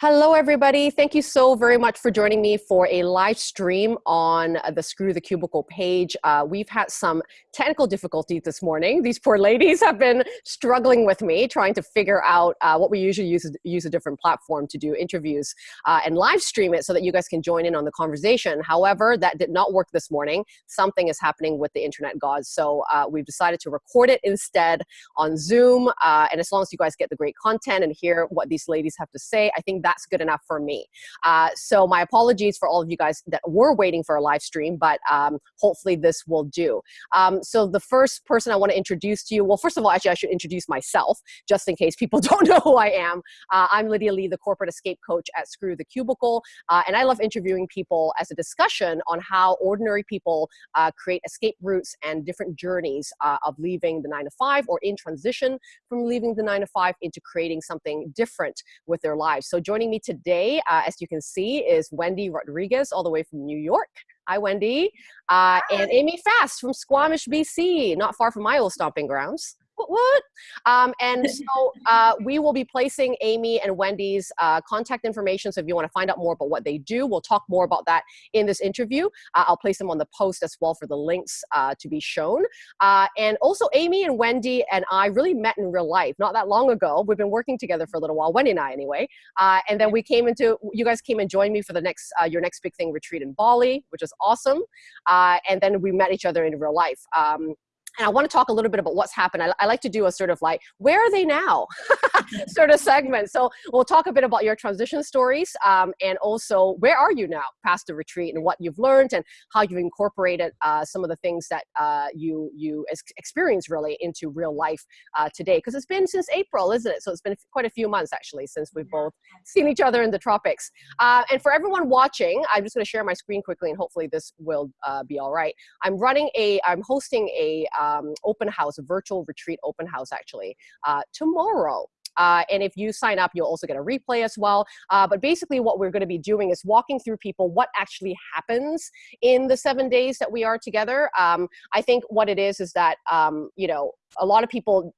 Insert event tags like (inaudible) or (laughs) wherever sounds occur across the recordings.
Hello, everybody. Thank you so very much for joining me for a live stream on the Screw the Cubicle page. Uh, we've had some technical difficulties this morning. These poor ladies have been struggling with me, trying to figure out uh, what we usually use, use a different platform to do interviews uh, and live stream it so that you guys can join in on the conversation. However, that did not work this morning. Something is happening with the internet gods. So uh, we've decided to record it instead on Zoom. Uh, and as long as you guys get the great content and hear what these ladies have to say, I think that's good enough for me. Uh, so my apologies for all of you guys that were waiting for a live stream, but um, hopefully this will do. Um, so the first person I want to introduce to you, well, first of all, actually I should introduce myself, just in case people (laughs) don't know who I am. Uh, I'm Lydia Lee, the corporate escape coach at Screw the Cubicle, uh, and I love interviewing people as a discussion on how ordinary people uh, create escape routes and different journeys uh, of leaving the nine to five or in transition from leaving the nine to five into creating something different with their lives. So join Joining me today, uh, as you can see, is Wendy Rodriguez, all the way from New York. Hi, Wendy. Uh. And Amy Fast from Squamish, BC, not far from my old stomping grounds what? Um, and so uh, we will be placing Amy and Wendy's uh, contact information. So if you want to find out more about what they do, we'll talk more about that in this interview. Uh, I'll place them on the post as well for the links uh, to be shown. Uh, and also Amy and Wendy and I really met in real life not that long ago. We've been working together for a little while, Wendy and I anyway. Uh, and then we came into, you guys came and joined me for the next, your next big thing retreat in Bali, which is awesome. and then we met each other in real life. Um, and I want to talk a little bit about what's happened. I, I like to do a sort of like, where are they now (laughs) sort of segment. So we'll talk a bit about your transition stories um, and also where are you now past the retreat and what you've learned and how you've incorporated uh, some of the things that uh, you, you experience really into real life uh, today. Because it's been since April, isn't it? So it's been quite a few months actually since we've both seen each other in the tropics. Uh, and for everyone watching, I'm just going to share my screen quickly and hopefully this will uh, be all right. I'm running a, I'm hosting a um, open house, virtual retreat open house actually, uh, tomorrow. Uh, and if you sign up, you'll also get a replay as well. Uh, but basically what we're gonna be doing is walking through people what actually happens in the seven days that we are together. Um, I think what it is is that, um, you know, a lot of people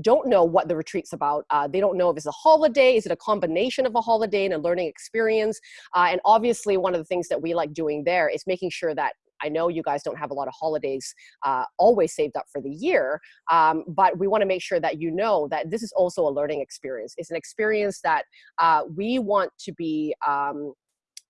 don't know what the retreat's about. Uh, they don't know if it's a holiday, is it a combination of a holiday and a learning experience? Uh, and obviously one of the things that we like doing there is making sure that I know you guys don't have a lot of holidays uh, always saved up for the year, um, but we want to make sure that you know that this is also a learning experience. It's an experience that uh, we want to be um,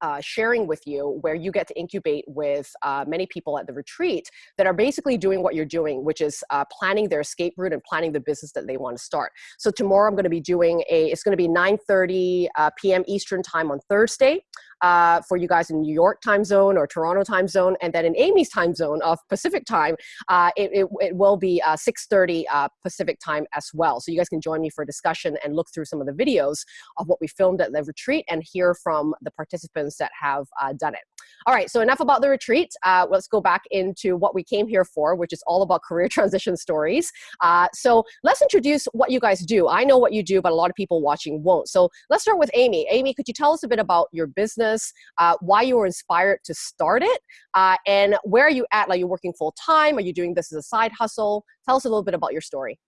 uh, sharing with you where you get to incubate with uh, many people at the retreat that are basically doing what you're doing, which is uh, planning their escape route and planning the business that they want to start. So tomorrow I'm going to be doing a, it's going to be 9.30 uh, p.m. Eastern time on Thursday uh, for you guys in New York time zone or Toronto time zone. And then in Amy's time zone of Pacific time, uh, it, it, it, will be 6.30 Pacific time as well. So you guys can join me for a discussion and look through some of the videos of what we filmed at the retreat and hear from the participants that have uh, done it. All right, so enough about the retreat. Uh, let's go back into what we came here for, which is all about career (laughs) transition stories. Uh, so let's introduce what you guys do. I know what you do, but a lot of people watching won't. So let's start with Amy. Amy, could you tell us a bit about your business, uh, why you were inspired to start it, uh, and where are you at? Are you working full time? Are you doing this as a side hustle? Tell us a little bit about your story.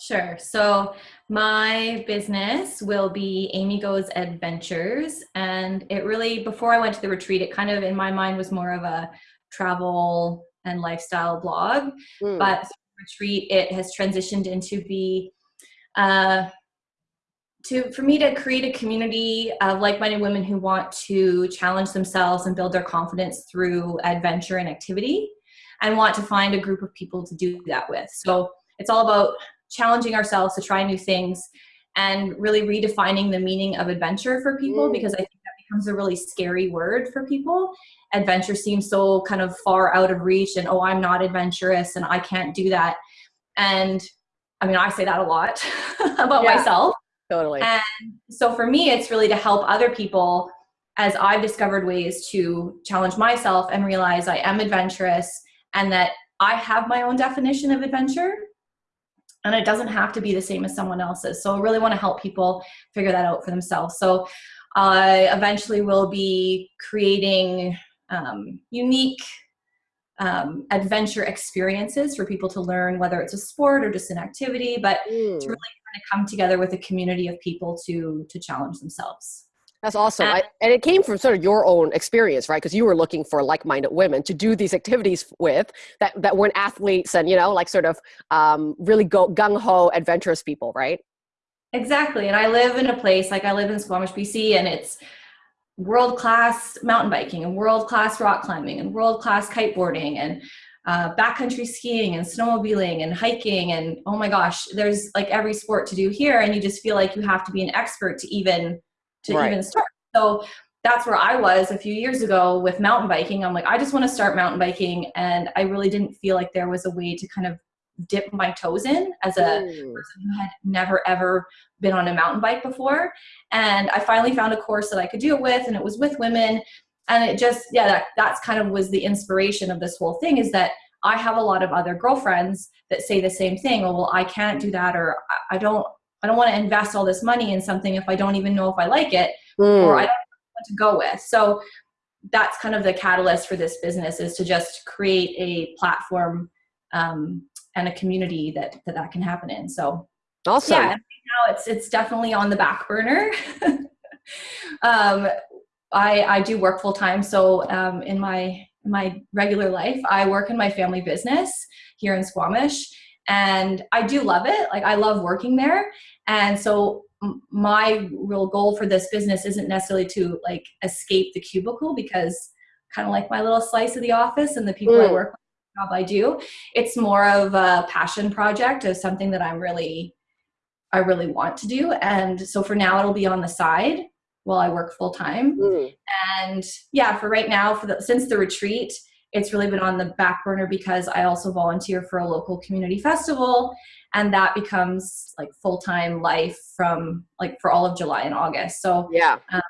Sure. So my business will be Amy Goes Adventures. And it really, before I went to the retreat, it kind of in my mind was more of a travel and lifestyle blog. Mm. But retreat, it has transitioned into be uh, to for me to create a community of like-minded women who want to challenge themselves and build their confidence through adventure and activity and want to find a group of people to do that with. So it's all about challenging ourselves to try new things and really redefining the meaning of adventure for people mm. because I think that becomes a really scary word for people. Adventure seems so kind of far out of reach and oh, I'm not adventurous and I can't do that. And I mean, I say that a lot (laughs) about yeah, myself. Totally. And so for me, it's really to help other people as I've discovered ways to challenge myself and realize I am adventurous and that I have my own definition of adventure and it doesn't have to be the same as someone else's. So I really want to help people figure that out for themselves. So I eventually will be creating um, unique um, adventure experiences for people to learn, whether it's a sport or just an activity, but mm. to really come together with a community of people to to challenge themselves. That's awesome. And, I, and it came from sort of your own experience, right? Because you were looking for like-minded women to do these activities with that, that weren't athletes and, you know, like sort of um, really go gung-ho adventurous people, right? Exactly. And I live in a place, like I live in Squamish, BC, and it's world-class mountain biking and world-class rock climbing and world-class kiteboarding and uh, backcountry skiing and snowmobiling and hiking and oh my gosh, there's like every sport to do here, and you just feel like you have to be an expert to even to right. even start. So that's where I was a few years ago with mountain biking. I'm like, I just want to start mountain biking, and I really didn't feel like there was a way to kind of dip my toes in as a mm. person who had never ever been on a mountain bike before. And I finally found a course that I could do it with, and it was with women. And it just, yeah, that, that's kind of was the inspiration of this whole thing is that I have a lot of other girlfriends that say the same thing. Oh, well, I can't do that, or I don't, I don't want to invest all this money in something if I don't even know if I like it, mm. or I don't know what to go with. So that's kind of the catalyst for this business is to just create a platform um, and a community that, that that can happen in. So awesome. Yeah, now it's it's definitely on the back burner. (laughs) um, I I do work full time, so um, in my in my regular life, I work in my family business here in Squamish, and I do love it. Like I love working there, and so my real goal for this business isn't necessarily to like escape the cubicle because kind of like my little slice of the office and the people mm. I work with job I do. It's more of a passion project of something that I'm really, I really want to do. And so for now, it'll be on the side while I work full time. Mm. And yeah, for right now, for the, since the retreat, it's really been on the back burner because I also volunteer for a local community festival and that becomes like full-time life from like for all of July and August. So yeah, um,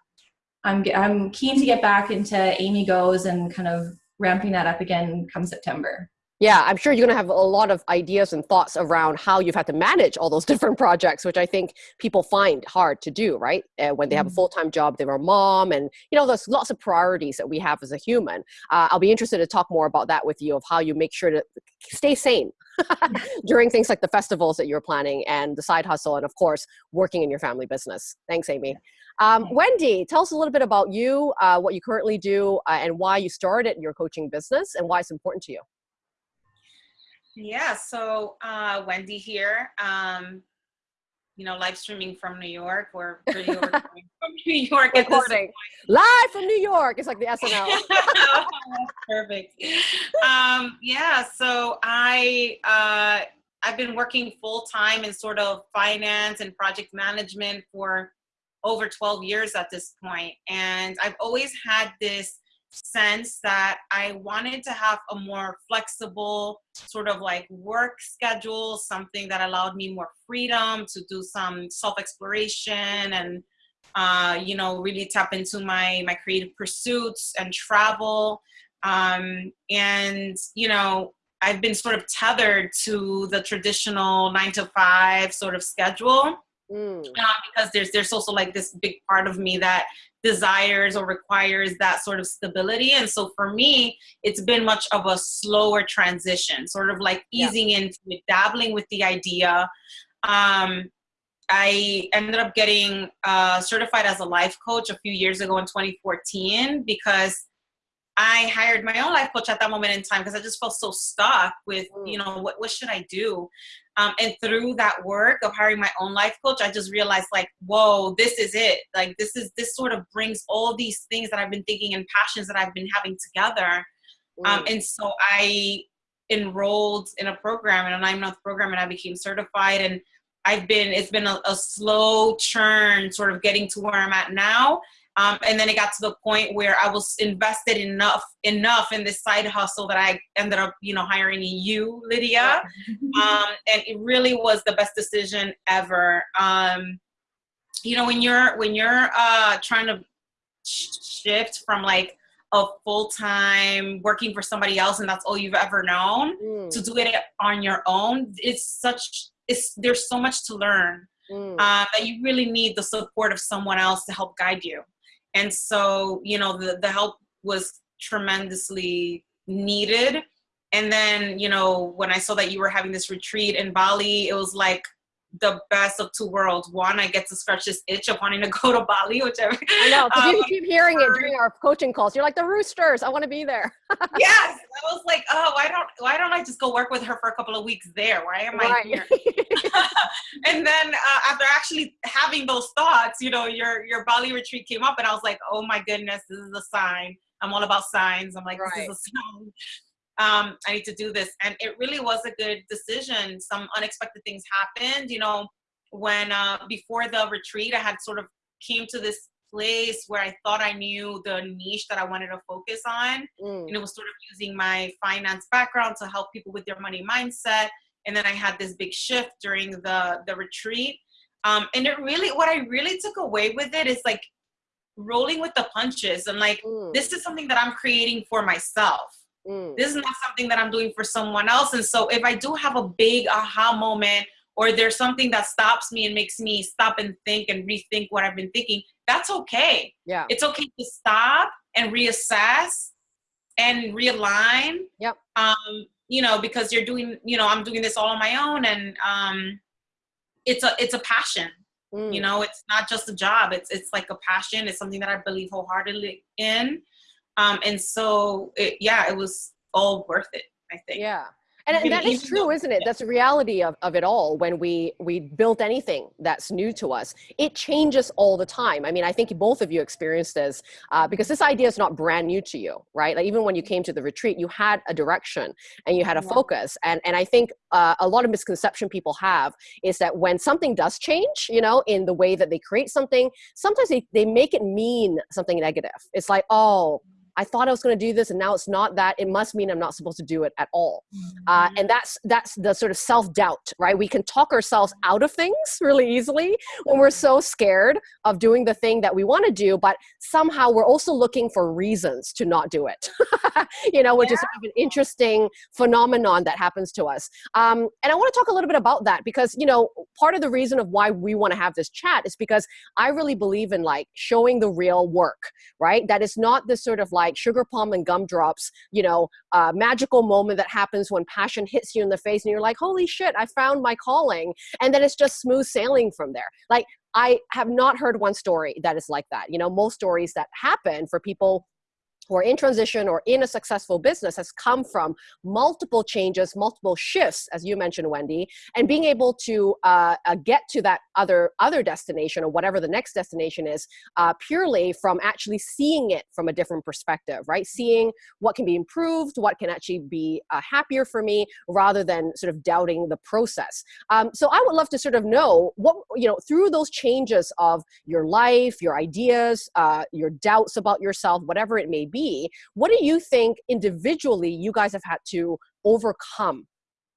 I'm, I'm keen to get back into Amy Goes and kind of ramping that up again come September. Yeah, I'm sure you're going to have a lot of ideas and thoughts around how you've had to manage all those (laughs) different projects, which I think people find hard to do, right? Uh, when they have a mm-hmm. full time job, they're a mom, and you know, there's lots of priorities that we have as a human. Uh, I'll be interested to talk more about that with you of how you make sure to stay sane (laughs) during things like the festivals that you're planning and the side hustle, and of course, working in your family business. Thanks, Amy. Um, Wendy, tell us a little bit about you, uh, what you currently do, uh, and why you started your coaching business and why it's important to you. Yeah, so uh, Wendy here. Um, you know, live streaming from New York. We're pretty (laughs) from New York Recording. Live from New York. It's like the SNL. (laughs) Perfect. Um, yeah, so I uh, I've been working full time in sort of finance and project management for over 12 years at this point and i've always had this sense that i wanted to have a more flexible sort of like work schedule something that allowed me more freedom to do some self-exploration and uh, you know really tap into my my creative pursuits and travel um, and you know i've been sort of tethered to the traditional nine to five sort of schedule Mm. Uh, because there's there's also like this big part of me that desires or requires that sort of stability and so for me it's been much of a slower transition sort of like easing yeah. into it dabbling with the idea um, i ended up getting uh, certified as a life coach a few years ago in 2014 because I hired my own life coach at that moment in time because I just felt so stuck with, mm. you know, what, what should I do? Um, and through that work of hiring my own life coach, I just realized like, whoa, this is it. Like this is this sort of brings all these things that I've been thinking and passions that I've been having together. Um, and so I enrolled in a program in a nine month program and I became certified and I've been it's been a, a slow churn sort of getting to where I'm at now um, and then it got to the point where I was invested enough enough in this side hustle that I ended up, you know, hiring you, Lydia. Um, and it really was the best decision ever. Um, you know, when you're when you're uh, trying to shift from like a full time working for somebody else and that's all you've ever known mm. to do it on your own, it's such it's there's so much to learn. Mm. Uh, that you really need the support of someone else to help guide you and so you know the, the help was tremendously needed. And then you know when i saw that you were having this retreat in bali it was like the best of two worlds. One, I get to scratch this itch of wanting to (laughs) go to Bali, whichever. I know, because (laughs) um, you keep hearing it during our coaching calls. You're like the roosters. I want to be there. (laughs) yes, I was like, oh, why don't why don't I just go work with her for a couple of weeks there? Why am right. I here? and then uh, after actually having those thoughts, you know, your your Bali retreat came up, and I was like, oh my goodness, this is a sign. I'm all about signs. I'm like, right. this is a sign um, I need to do this. And it really was a good decision. Some unexpected things happened. You know, when uh, before the retreat, I had sort of came to this place where I thought I knew the niche that I wanted to focus on. Mm. And it was sort of using my finance background to help people with their money mindset. And then I had this big shift during the, the retreat. Um, and it really, what I really took away with it is like rolling with the punches and like, mm. this is something that I'm creating for myself Mm. This is not something that I'm doing for someone else. And so if I do have a big aha moment or there's something that stops me and makes me stop and think and rethink what I've been thinking, that's okay. Yeah. It's okay to stop and reassess and realign. Yep. Um, you know, because you're doing, you know, I'm doing this all on my own and um it's a it's a passion. Mm. You know, it's not just a job. It's it's like a passion. It's something that I believe wholeheartedly in. Um, and so, it, yeah, it was all worth it, I think. Yeah. And, that is true, isn't it? That's the reality of, of it all. When we we built anything that's new to us, it changes all the time. I mean, I think both of you experienced this uh, because this idea is not brand new to you, right? Like even when you came to the retreat, you had a direction and you had a yeah. focus. And and I think uh, a lot of misconception people have is that when something does change, you know, in the way that they create something, sometimes they, they make it mean something negative. It's like, oh, I thought I was going to do this and now it's not that. It must mean I'm not supposed to do it at all. Mm-hmm. Uh, and that's that's the sort of self doubt, right? We can talk ourselves out of things (laughs) really easily when we're so scared of doing the thing that we want to do, but somehow we're also looking for reasons to not do it. (laughs) you know, which yeah. is sort of an interesting phenomenon that happens to us. Um, and I want to talk a little bit about that because you know part of the reason of why we want to have this chat is because I really believe in like showing the real work, right? That is not this sort of like like sugar palm and gumdrops, you know, uh, magical moment that happens when passion hits you in the face and you're like, holy shit, I found my calling. And then it's just smooth sailing from there. Like, I have not heard one story that is like that. You know, most stories that happen for people or in transition or in a successful business has come from multiple changes, multiple shifts, as you mentioned, Wendy, and being able to uh, uh, get to that other other destination or whatever the next destination is, uh, purely from actually seeing it from a different perspective, right? Seeing what can be improved, what can actually be uh, happier for me, rather than sort of doubting the process. Um, so I would love to sort of know what you know through those changes of your life, your ideas, uh, your doubts about yourself, whatever it may be be what do you think individually you guys have had to overcome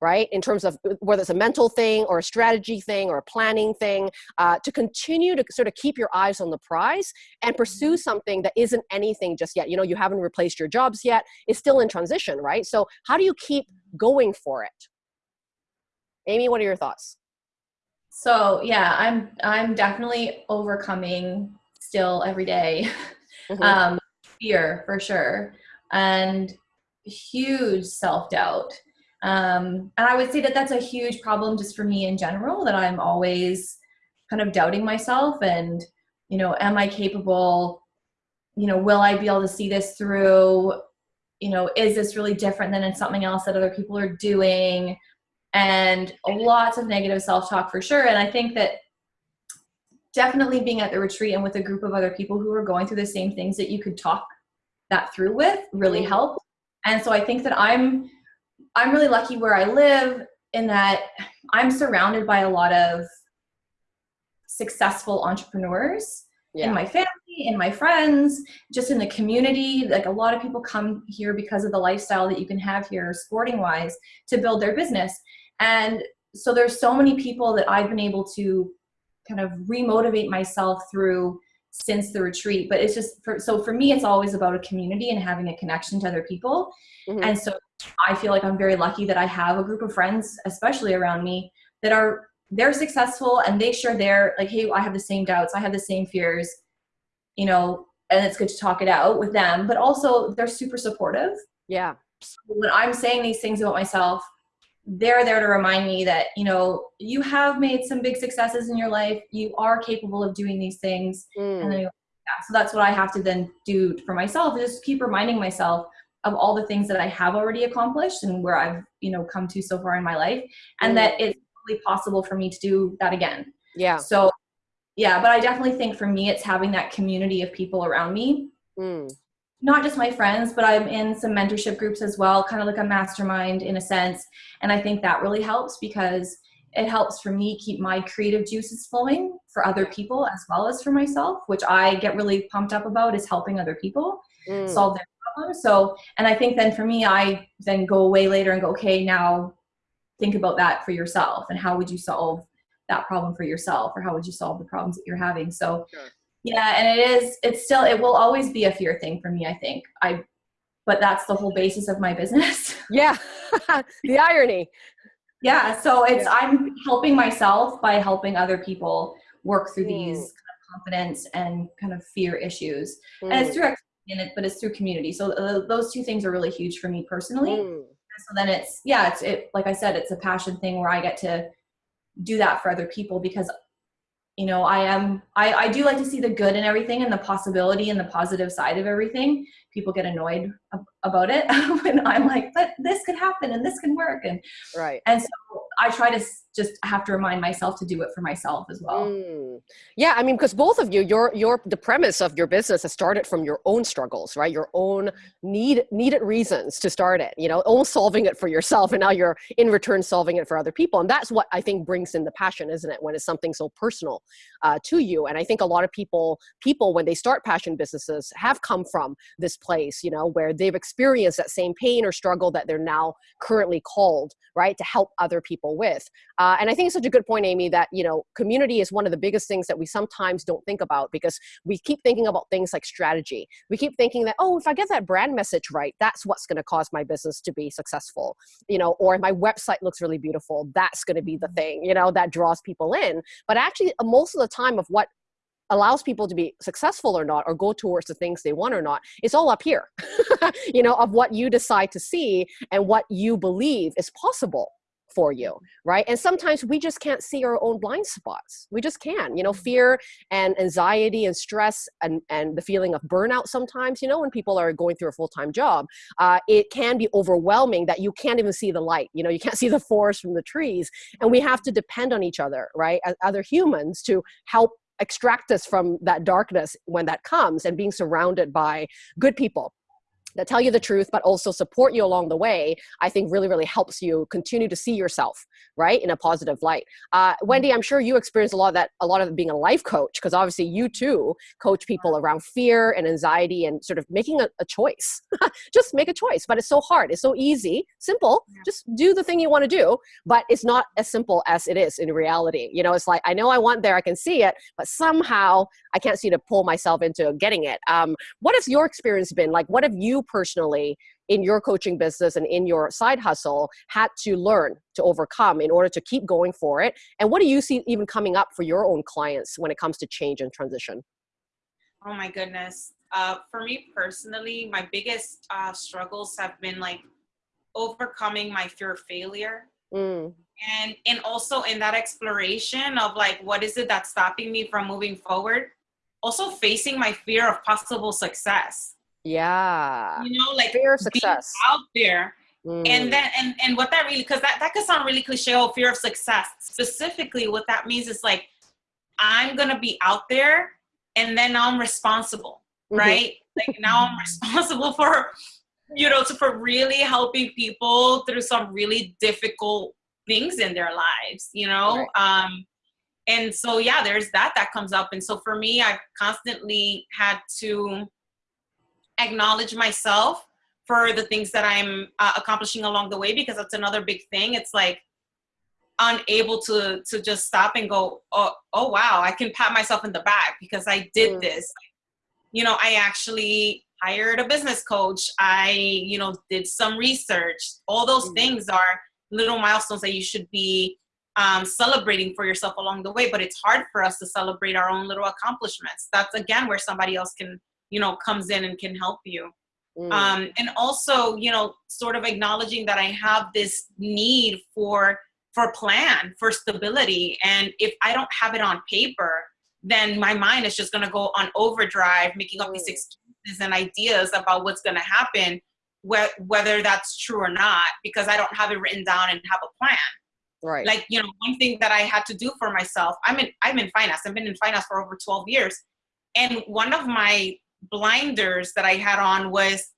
right in terms of uh, whether it's a mental thing or a strategy thing or a planning thing uh, to continue to sort of keep your eyes on the prize and pursue mm-hmm. something that isn't anything just yet you know you haven't replaced your jobs yet it's still in transition right so how do you keep going for it amy what are your thoughts so yeah i'm i'm definitely overcoming still every day. (laughs) Mm-hmm. um, fear for sure and huge self-doubt. Um, and i would say that that's a huge problem just for me in general that i'm always kind of doubting myself and you know am i capable? You know will i be able to see this through? You know is this really different than in something else that other people are doing? And lots of negative self-talk for sure. And i think that definitely being at the retreat and with a group of other people who are going through the same things that you could talk that through with really mm-hmm. helped. And so I think that I'm I'm really lucky where I live in that I'm surrounded by a lot of successful entrepreneurs yeah. in my family, in my friends, just in the community. Like a lot of people come here because of the lifestyle that you can have here sporting wise to build their business. And so there's so many people that I've been able to kind of remotivate myself through since the retreat but it's just for, so for me it's always about a community and having a connection to other people. Mm-hmm. and so i feel like i'm very lucky that i have a group of friends especially around me that are they're successful and they share their like hey i have the same doubts i have the same fears you know and it's good to talk it out with them but also they're super supportive. Yeah. So when i'm saying these things about myself they're there to remind me that you know you have made some big successes in your life you are capable of doing these things Mm. and then yeah, so that's what i have to then do for myself is just keep reminding myself of all the things that i have already accomplished and where i've you know come to so far in my life and Mm. that it's really possible for me to do that again yeah. so yeah but i definitely think for me it's having that community of people around me Mm. Not just my friends, but I'm in some mentorship groups as well, kind of like a mastermind in a sense. And I think that really helps because it helps for me keep my creative juices flowing for other people as well as for myself, which I get really pumped up about is helping other people Mm. solve their problems. So, and I think then for me, I then go away later and go, okay, now think about that for yourself and how would you solve that problem for yourself or how would you solve the problems that you're having? So, Sure. Yeah, and it is, it's still, it will always be a fear thing for me, I think. I, but that's the whole basis of my business. (laughs) Yeah. (laughs) the irony. yeah. So it's, Yeah. I'm helping myself by helping other people work through these Mm. kind of confidence and kind of fear issues. and Mm. it's through in it, but it's through community. So uh, those two things are really huge for me personally. Mm. So then it's yeah, it's it like I said, it's a passion thing where I get to do that for other people because you know I am I I do like to see the good in everything and the possibility and the positive side of everything. People get annoyed ab- about it (laughs) when I'm like, but this could happen and this can work and Right. and so I try to just have to remind myself to do it for myself as well. Mm. Yeah, I mean, because both of you, your your the premise of your business has started from your own struggles, right? Your own need needed reasons to start it. You know, own solving it for yourself, and now you're in return solving it for other people, and that's what I think brings in the passion, isn't it? When it's something so personal uh, to you, and I think a lot of people people when they start passion businesses have come from this place, you know, where they've experienced that same pain or struggle that they're now currently called, right, to help other people with. Uh, and I think it's such a good point, Amy, that you know community is one of the biggest things that we sometimes don't think about because we keep thinking about things like strategy. We keep thinking that oh, if I get that brand message right, that's what's going to cause my business to be successful, you know, or my website looks really beautiful, that's going to be the thing, you know, that draws people in. But actually, uh, most of the time of what allows people to be successful or not or go towards the things they want or not it's all up here (laughs) you know of what you decide to see and what you believe is possible for you right? And sometimes we just can't see our own blind spots. We just can't, you know fear and anxiety and stress and and the feeling of burnout sometimes you know when people are going through a full-time job uh, it can be overwhelming that you can't even see the light you know you can't (laughs) see the forest from the trees and we have to depend on each other right as other humans to help extract us from that darkness when that comes and being surrounded by good people that tell you the truth but also support you along the way i think really really helps you continue to see yourself right in a positive light. Uh, wendy i'm sure you experience a lot of that a lot of being a life coach because obviously you too coach people around fear and anxiety and sort of making a, a choice. (laughs) Just make a choice but it's so hard it's so easy simple Yeah. just do the thing you want to do but it's not as simple as it is in reality. You know it's like i know i want there i can see it but somehow i can't see to pull myself into getting it. Um, what has your experience been? Like what have you personally in your coaching business and in your side hustle had to learn to overcome in order to keep going for it and what do you see even coming up for your own clients when it comes to change and transition Oh my goodness. Uh, for me personally, my biggest uh, struggles have been like overcoming my fear of failure. mm, And, and also in that exploration of like, what is it that's stopping me from moving forward? Also facing my fear of possible success. Yeah. You know, like fear of success. out there. Mm, and then and and what that really because that, that could sound really cliche oh fear of success. Specifically what that means is like i'm gonna be out there and then now i'm responsible mhm, right? Like now i'm (laughs) responsible for you know to, for really helping people through some really difficult things in their lives you know? Um and so yeah there's that that comes up. And so for me i've constantly had to acknowledge myself for the things that i'm uh, accomplishing along the way because that's another big thing. It's like unable to to just stop and go oh, oh wow i can pat myself in the back because i did Mm. this. You know i actually hired a business coach. I you know did some research. All those Mhm. things are little milestones that you should be um, celebrating for yourself along the way but it's hard for us to celebrate our own little accomplishments. That's again where somebody else can you know comes in and can help you Mm. Um, and also, you know, sort of acknowledging that I have this need for for plan, for stability. And if I don't have it on paper, then my mind is just going to go on overdrive, making up these mm. excuses and ideas about what's going to happen, wh- whether that's true or not, because I don't have it written down and have a plan. Right. Like, you know, one thing that I had to do for myself, I'm in, I'm in finance. I've been in finance for over 12 years. And one of my blinders that I had on was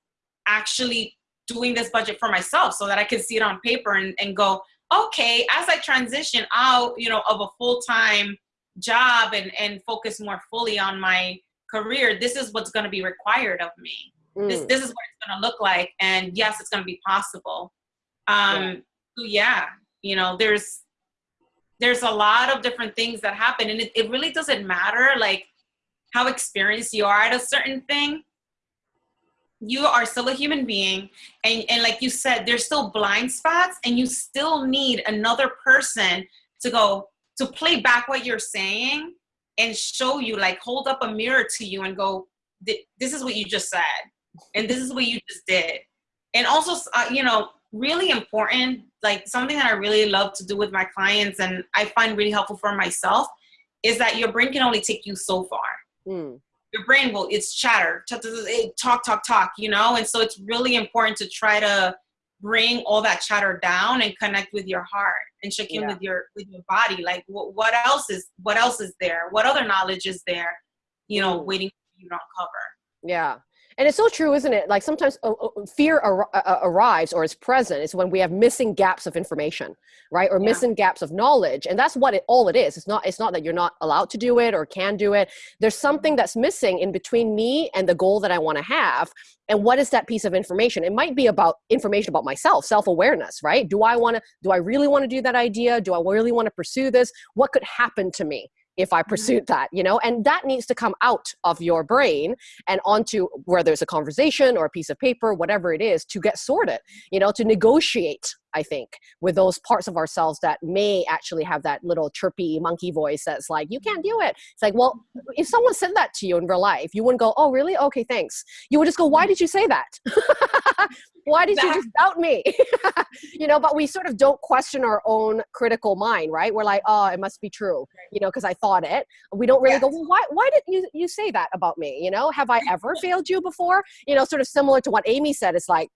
actually doing this budget for myself so that I could see it on paper and, and go, okay, as I transition out, you know, of a full-time job and, and focus more fully on my career, this is what's going to be required of me. Mm. This, this is what it's going to look like. And yes, it's going to be possible. Um, yeah. So yeah, you know, there's, there's a lot of different things that happen and it, it really doesn't matter like how experienced you are at a certain thing you are still a human being. And, and like you said there's still blind spots and you still need another person to go to play back what you're saying and show you like hold up a mirror to you and go this is what you just said and this is what you just did. And also uh, you know really important like something that i really love to do with my clients and i find really helpful for myself is that your brain can only take you so far mm. Your brain will it's chatter talk talk talk you know? And so it's really important to try to bring all that chatter down and connect with your heart and check in yeah. with your with your body. Like what, what else is what else is there? What other knowledge is there you know mm. waiting for you to uncover? Yeah and it's so true, isn't it? Like sometimes uh, uh, fear ar- uh, uh, arrives or is present is when we have missing gaps of information, right? Or yeah. missing gaps of knowledge, and that's what it all it is. It's not. It's not that you're not allowed to do it or can do it. There's something that's missing in between me and the goal that I want to have. And what is that piece of information? It might be about information about myself, self-awareness, right? Do I want to? Do I really want to do that idea? Do I really want to pursue this? What could happen to me? If I mm-hmm. pursued that, you know, and that needs to come out of your brain and onto whether it's a conversation or a piece of paper, whatever it is, to get sorted, you know, to negotiate I think, with those parts of ourselves that may actually have that little chirpy monkey voice that's like, you can't do it. It's like, well, if someone said that to you in real life, you wouldn't go, oh, really? Okay, thanks. You would just go, why did you say that? (laughs) why did you just doubt me? (laughs) you know, but we sort of don't question our own critical mind, right? We're like, oh, it must be true, you know, because I thought it. We don't really yes. go, well, why, why did you, you say that about me? You know, have I ever (laughs) failed you before? You know, sort of similar to what Amy said. It's like,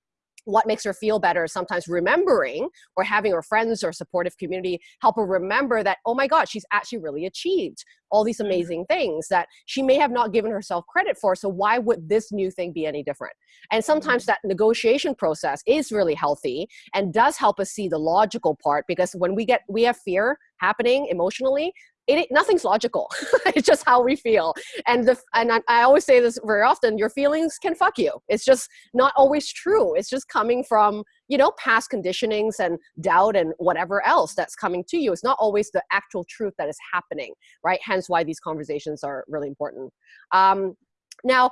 what makes her feel better sometimes remembering or having her friends or supportive community help her remember that oh my god she's actually really achieved all these mm-hmm. amazing things that she may have not given herself credit for so why would this new thing be any different and sometimes mm-hmm. that negotiation process is really healthy and does help us see the logical part because when we get we have fear happening emotionally it, nothing's logical. (laughs) it's just how we feel. And the and I, I, always say this very often, your feelings can fuck you. It's just not always true. It's just coming from, you know, past conditionings and doubt and whatever else that's coming to you. It's not always the actual truth that is happening, right? Hence why these conversations are really important. Um, now,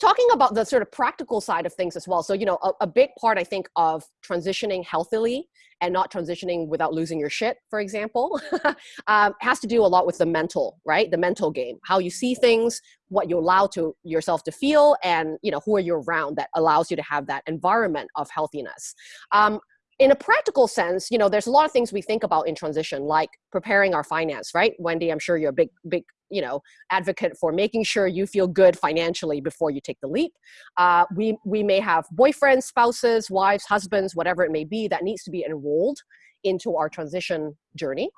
talking about the sort of practical side of things as well. So you know a, a, big part i think of transitioning healthily and not transitioning without losing your shit for example (laughs) um, has to do a lot with the mental right? The mental game how you see things what you allow to yourself to feel and you know who are you around that allows you to have that environment of healthiness. Um, in a practical sense, you know, there's a lot of things we think about in transition, like preparing our finance, right? Wendy, I'm sure you're a big, big, you know, advocate for making sure you feel good financially before you take the leap. Uh, we, we may have boyfriends, spouses, wives, husbands, whatever it may be, that needs to be enrolled into our transition journey.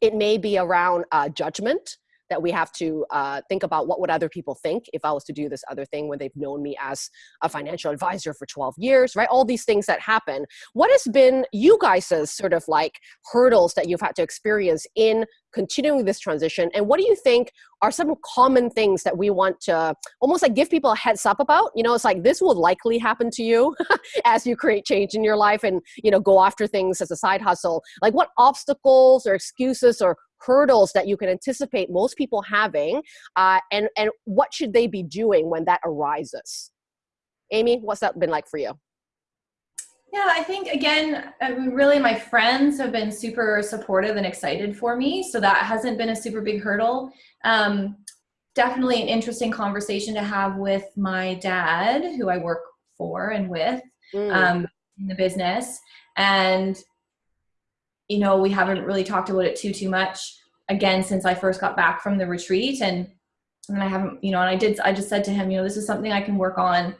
It may be around uh, judgment, that we have to uh, think about what would other people think if I was to do this other thing when they've known me as a financial advisor for 12 years, right? All these things that happen. What has been you guys' sort of like hurdles that you've had to experience in continuing this transition? And what do you think are some common things that we want to almost like give people a heads up about? You know, it's like this will likely happen to you (laughs) as you create change in your life and, you know, go after things as a side hustle. Like what obstacles or excuses or hurdles that you can anticipate most people having uh, and and what should they be doing when that arises amy what's that been like for you yeah i think again I mean, really my friends have been super supportive and excited for me so that hasn't been a super big hurdle um, definitely an interesting conversation to have with my dad who i work for and with Mm. um, in the business. And, you know, we haven't really talked about it too, too much again since I first got back from the retreat. And, and I haven't, you know, and I did, I just said to him, you know, this is something I can work on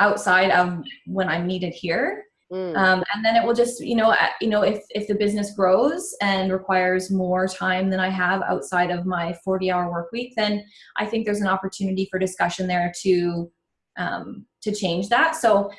outside of when I'm needed here. Mm. Um, and then it will just, you know, uh, you know, if, if the business grows and requires more time than I have outside of my 40 hour work week, then I think there's an opportunity for discussion there to, um, to change that. So,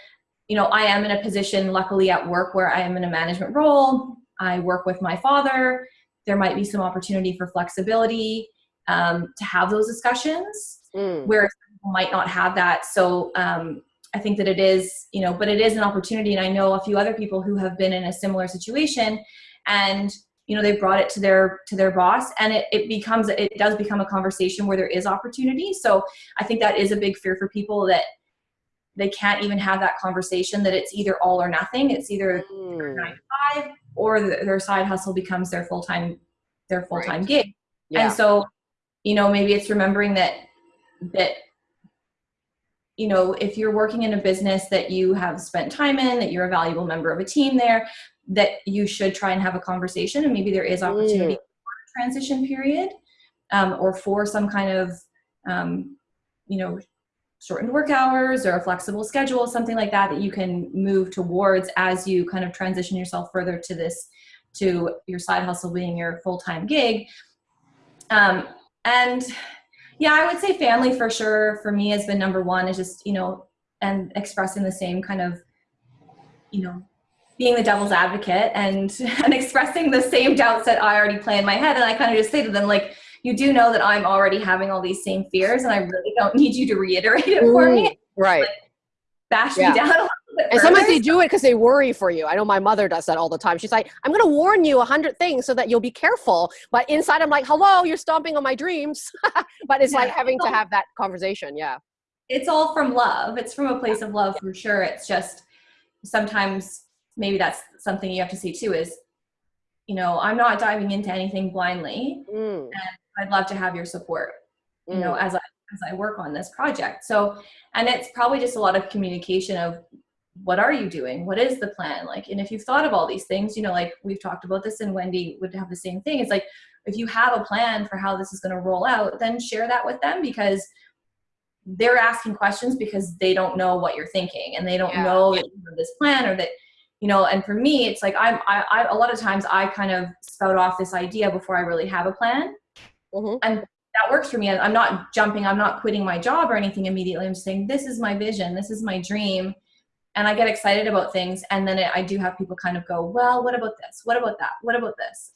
you know, I am in a position, luckily at work, where I am in a management role. I work with my father. There might be some opportunity for flexibility um, to have those discussions, Mm. where people might not have that. So um, I think that it is, you know, but it is an opportunity. And I know a few other people who have been in a similar situation, and you know, they brought it to their to their boss, and it it becomes it does become a conversation where there is opportunity. So I think that is a big fear for people that they can't even have that conversation that it's either all or nothing it's either Mm. nine to five or the, their side hustle becomes their full-time their full-time gig Yeah. and so you know maybe it's remembering that that you know if you're working in a business that you have spent time in that you're a valuable member of a team there that you should try and have a conversation and maybe there is opportunity Mm. for a transition period um, or for some kind of um, you know shortened work hours or a flexible schedule something like that that you can move towards as you kind of transition yourself further to this to your side hustle being your full-time gig. Um, and yeah i would say family for sure for me has been number one. Is just you know and expressing the same kind of you know being the devil's advocate and (laughs) and expressing the same doubts that i already play in my head. And i kind of just say to them like you do know that i'm already having all these same fears and i really don't need you to reiterate it for Mm. me Right. bash Yeah. me down a little bit And sometimes they do it because they worry for you. I know my mother does that all the time. She's like, I'm going to warn you a hundred things so that you'll be careful. But inside, I'm like, hello, you're stomping on my dreams. (laughs) but it's like having to have that conversation. Yeah. it's all from love. It's from a place of love for sure. It's just sometimes maybe that's something you have to see too is, you know, I'm not diving into anything blindly. Mm, I'd love to have your support, you know, mm, as I as I work on this project. So, and it's probably just a lot of communication of what are you doing? What is the plan? Like, and if you've thought of all these things, you know, like we've talked about this and Wendy would have the same thing. It's like, if you have a plan for how this is going to roll out, then share that with them because they're asking questions because they don't know what you're thinking and they don't Yeah. know that this plan or that, you know, and for me, it's like I'm, I, I, a lot of times I kind of spout off this idea before I really have a plan mhm. that works for me. I'm not jumping, I'm not quitting my job or anything immediately. I'm just saying, this is my vision, this is my dream. And I get excited about things. And then it, I do have people kind of go, well, what about this? What about that? What about this?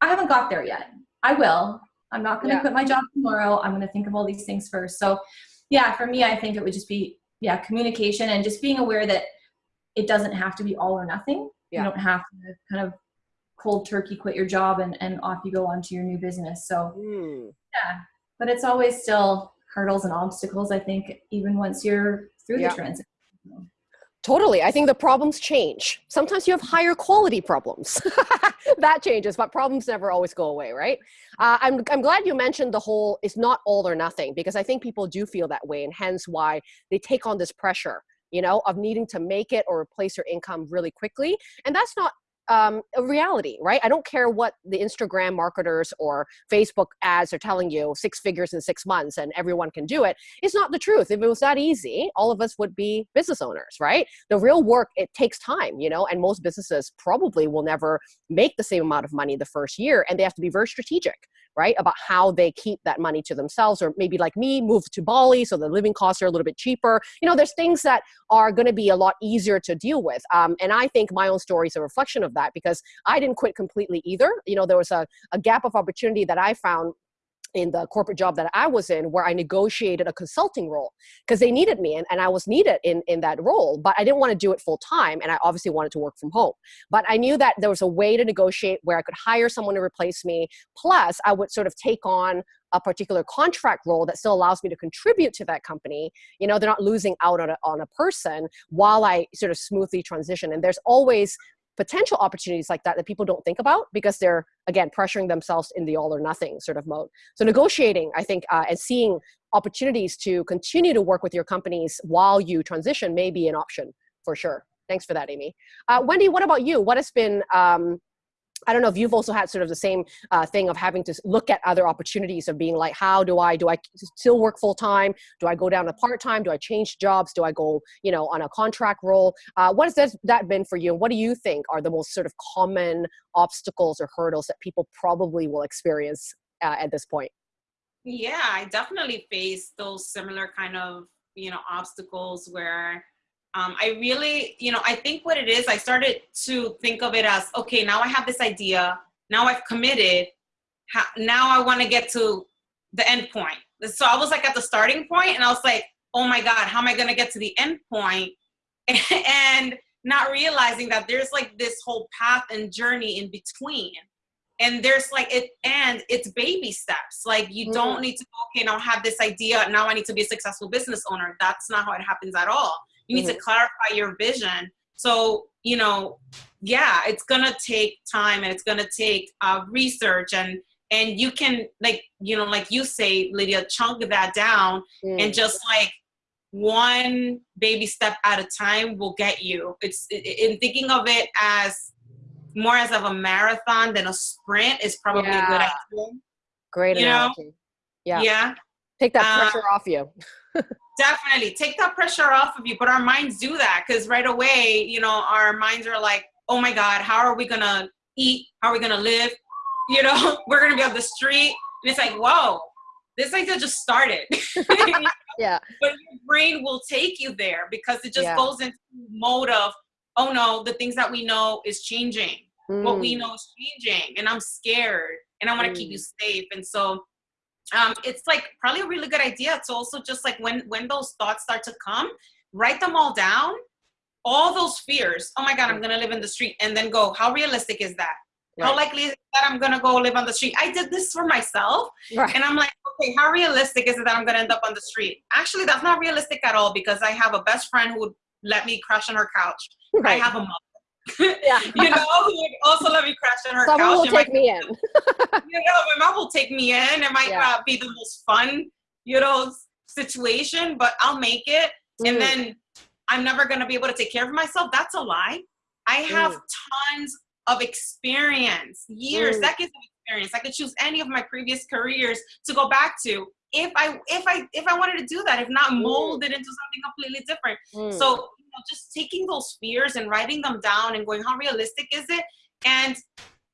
I haven't got there yet. I will. I'm not going to Yeah. quit my job tomorrow. I'm going to think of all these things first. So, yeah, for me, I think it would just be, yeah, communication and just being aware that it doesn't have to be all or nothing. Yeah. You don't have to kind of cold turkey quit your job and, and off you go onto your new business. So, Mm. yeah, but it's always still hurdles and obstacles. I think even once you're through Yeah. the transition. Totally. I think the problems change. Sometimes you have higher quality problems. (laughs) that changes, but problems never always go away, right? Uh, I'm, I'm glad you mentioned the whole it's not all or nothing because I think people do feel that way, and hence why they take on this pressure, you know, of needing to make it or replace your income really quickly. And that's not um, a reality, right? I don't care what the Instagram marketers or Facebook ads are telling you six figures in six months and everyone can do it. It's not the truth. If it was that easy, all of us would be business owners, right? The real work, it takes time, you know, and most businesses probably will never make the same amount of money the first year and they have to be very strategic right about how they keep that money to themselves or maybe like me move to bali so the living costs are a little bit cheaper you know there's things that are going to be a lot easier to deal with um, and i think my own story is a reflection of that because i didn't quit completely either you know there was a, a gap of opportunity that i found in the corporate job that I was in where I negotiated a consulting role because they needed me and, and I was needed in, in that role, but I didn't want to do it full time and I obviously wanted to work from home. But I knew that there was a way to negotiate where I could hire someone to replace me. Plus, I would sort of take on a particular contract role that still allows me to contribute to that company. You know, they're not losing out on a, on a person while I sort of smoothly transition. And there's always potential opportunities like that that people don't think about because they're again pressuring themselves in the all or nothing sort of mode so negotiating i think uh, and seeing opportunities to continue to work with your companies while you transition may be an option for sure. Thanks for that, Amy. Uh, Wendy, what about you? What has been um, I don't know if you've also had sort of the same uh, thing of having to look at other opportunities of being like, how do I, do I still work full time? Do I go down to part time? Do I change jobs? Do I go, you know, on a contract role? Uh, what has that, been for you? And what do you think are the most sort of common obstacles or hurdles that people probably will experience uh, at this point? Yeah, I definitely face those similar kind of, you know, obstacles where um, I really, you know, I think what it is, I started to think of it as, okay, now I have this idea, now I've committed, how, now I want to get to the end point. So I was like at the starting point and I was like, oh my God, how am I going to get to the end point? (laughs) and not realizing that there's like this whole path and journey in between. And there's like it, and it's baby steps. Like you mm. don't need to, okay, now I have this idea. Now I need to be a successful business owner. That's not how it happens at all you need mm-hmm. to clarify your vision. So, you know, yeah, it's gonna take time and it's gonna take uh, research and and you can like you know like you say lydia chunk that down mm. and just like one baby step at a time will get you it's in thinking of it as more as of a marathon than a sprint is probably yeah. a good idea great you analogy. know yeah yeah take that uh, pressure off you (laughs) definitely take that pressure off of you but our minds do that because right away you know our minds are like oh my god how are we gonna eat how are we gonna live (laughs) you know (laughs) we're gonna be on the street and it's like whoa this idea just started (laughs) yeah but your brain will take you there because it just yeah. goes into mode of oh no the things that we know is changing mm. what we mm. know is changing and i'm scared and i want to mm. keep you safe and so um, it's like probably a really good idea. To also just like when when those thoughts start to come write them all down. All those fears oh my god i'm gonna live in the street and then go how realistic is that? Right. how likely is that i'm gonna go live on the street? I did this for myself right. and i'm like okay how realistic is it that i'm gonna end up on the street? Actually that's not realistic at all because i have a best friend who would let me crash on her couch. Right. i have a mother yeah. (laughs) you know, who would also let me crash on her Someone couch. will take me in. (laughs) you know, my mom will take me in. It might yeah. not be the most fun, you know, situation, but I'll make it. Mm. And then I'm never going to be able to take care of myself. That's a lie. I have mm. tons of experience, years, mm. decades of experience. I could choose any of my previous careers to go back to if I if I if I wanted to do that, if not mm. mold it into something completely different. Mm. So know, just taking those fears and writing them down and going, how realistic is it? And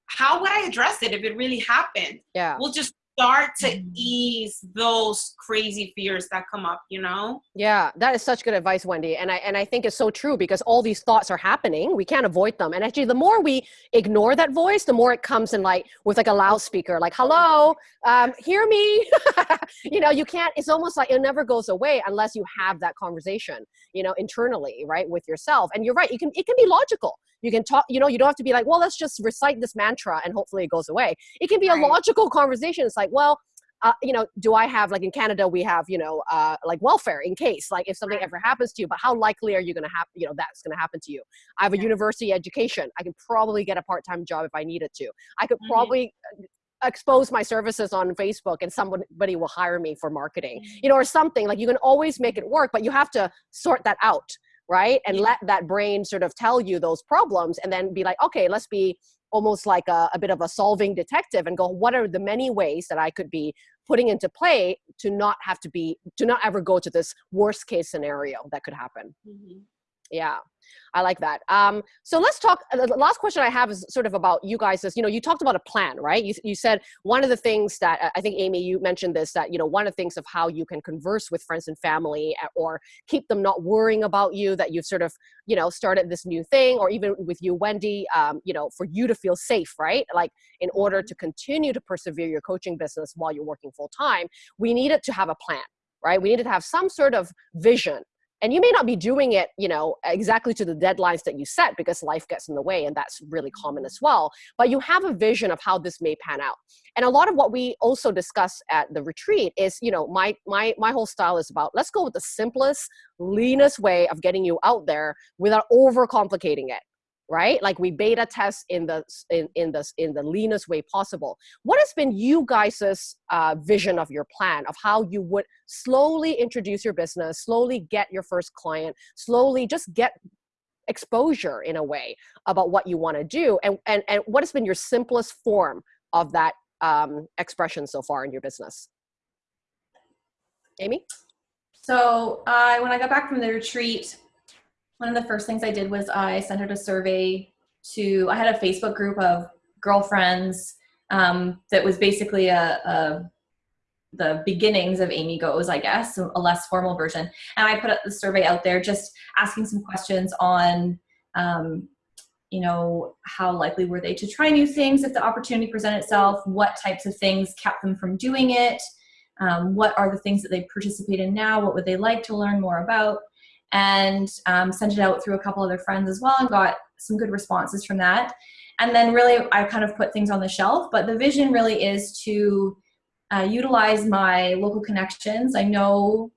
how would I address it if it really happened? Yeah. We'll just start to mm-hmm. ease those crazy fears that come up you know? Yeah that is such good advice wendy and i and i think it's so true because all these thoughts are happening. We can't avoid them and actually the more we ignore that voice the more it comes in like with like a loudspeaker like hello um, hear me? (laughs) You know you can't it's almost like it never goes away unless you have that conversation you know internally right with yourself and you're right you can it can be logical you can talk you know you don't have to be like well let's just recite this mantra and hopefully it goes away it can be right. a logical conversation it's like well uh, you know, do I have like in Canada we have you know uh, like welfare in case like if something ever happens to you, but how likely are you going to have you know that's going to happen to you? I have a university education. I can probably get a part time job if I needed to. I could mm-hmm. probably uh, expose my services on Facebook and somebody will hire me for marketing, mm-hmm. you know, or something like you can always make it work, but you have to sort that out right? And let that brain sort of tell you those problems and then be like okay let's be almost like a, a, bit of a solving detective and go what are the many ways that i could be putting into play to not have to be to not ever go to this worst case scenario that could happen? Mm-hmm. Yeah I like that. Um, so let's talk. Uh, the last question I have is sort of about you guys. Is you know you talked about a plan, right? You you said one of the things that I think Amy, you mentioned this that you know one of the things of how you can converse with friends and family uh, or keep them not worrying about you that you've sort of you know started this new thing, or even with you, Wendy, um, you know for you to feel safe, right? Like in order mm-hmm. to continue to persevere your coaching business while you're working full time, we needed to have a plan right? We needed to have some sort of vision and you may not be doing it you know exactly to the deadlines that you set because life gets in the way and that's really common as well but you have a vision of how this may pan out. And a lot of what we also discuss at the retreat is you know my my my whole style is about let's go with the simplest leanest way of getting you out there without overcomplicating it right? Like we beta test in the in, in the in the leanest way possible. What has been you guys's uh, vision of your plan of how you would slowly introduce your business slowly get your first client slowly just get exposure in a way about what you want to do? And, and and what has been your simplest form of that um, expression so far in your business? Amy? So I, when I got back from the retreat, one of the first things I did was I sent out a survey to, I had a Facebook group of girlfriends um, that was basically a, a, the beginnings of Amy Goes, I guess, a less formal version. And I put the survey out there just asking some questions on, um, you know, how likely were they to try new things if the opportunity presented itself? What types of things kept them from doing it? um, what are the things that they participate in now, what would they like to learn more about, and um, sent it out through a couple other friends as well and got some good responses from that. And then really I kind of put things on the shelf, but the vision really is to uh, utilize my local connections. I know,